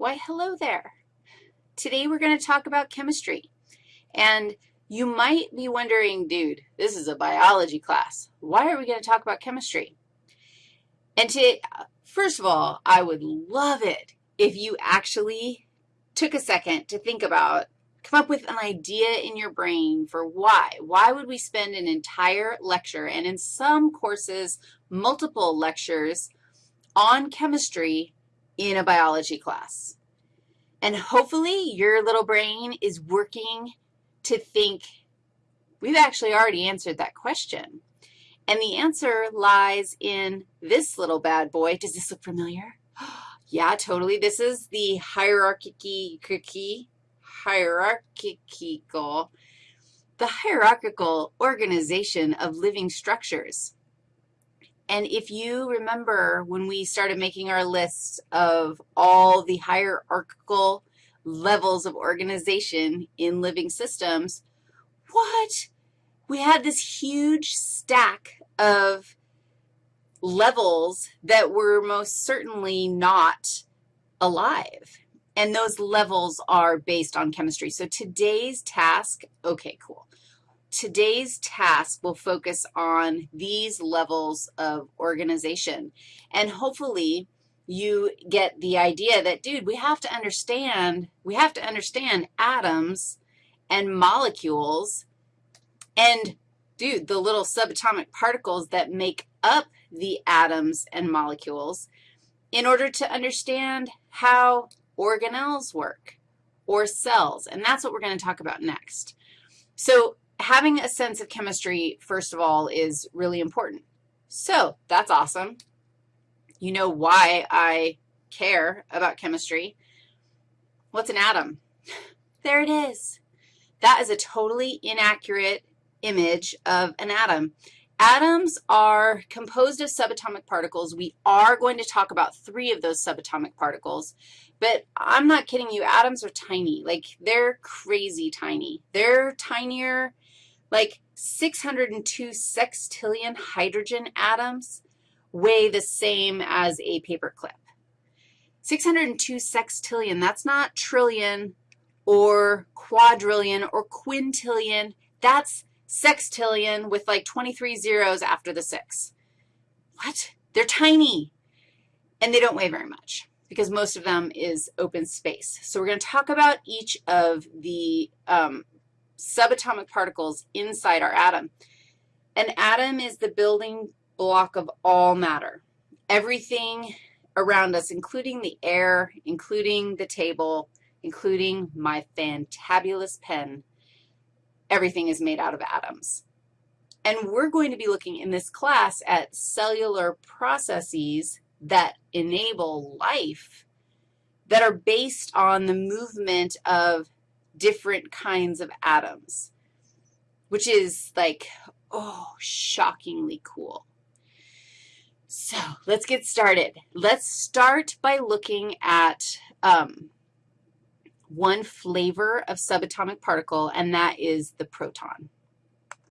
Why, hello there. Today we're going to talk about chemistry. And you might be wondering, dude, this is a biology class. Why are we going to talk about chemistry? And to, first of all, I would love it if you actually took a second to think about, come up with an idea in your brain for why. Why would we spend an entire lecture, and in some courses, multiple lectures, on chemistry in a biology class? And hopefully your little brain is working to think, we've actually already answered that question. And the answer lies in this little bad boy. Does this look familiar? yeah, totally. This is the hierarchy, hierarchical, the hierarchical organization of living structures. And if you remember when we started making our lists of all the hierarchical levels of organization in living systems, what? We had this huge stack of levels that were most certainly not alive. And those levels are based on chemistry. So today's task, okay, cool. Today's task will focus on these levels of organization. And hopefully you get the idea that, dude, we have to understand, we have to understand atoms and molecules and, dude, the little subatomic particles that make up the atoms and molecules in order to understand how organelles work or cells, and that's what we're going to talk about next. So having a sense of chemistry, first of all, is really important. So that's awesome. You know why I care about chemistry. What's an atom? There it is. That is a totally inaccurate image of an atom. Atoms are composed of subatomic particles. We are going to talk about three of those subatomic particles, but I'm not kidding you. Atoms are tiny. Like, they're crazy tiny. They're tinier like 602 sextillion hydrogen atoms weigh the same as a paper clip. 602 sextillion, that's not trillion or quadrillion or quintillion. That's sextillion with like 23 zeros after the 6. What? They're tiny, and they don't weigh very much because most of them is open space. So we're going to talk about each of the um, subatomic particles inside our atom. An atom is the building block of all matter. Everything around us, including the air, including the table, including my fantabulous pen, everything is made out of atoms. And we're going to be looking in this class at cellular processes that enable life that are based on the movement of different kinds of atoms, which is like, oh, shockingly cool. So let's get started. Let's start by looking at um, one flavor of subatomic particle, and that is the proton.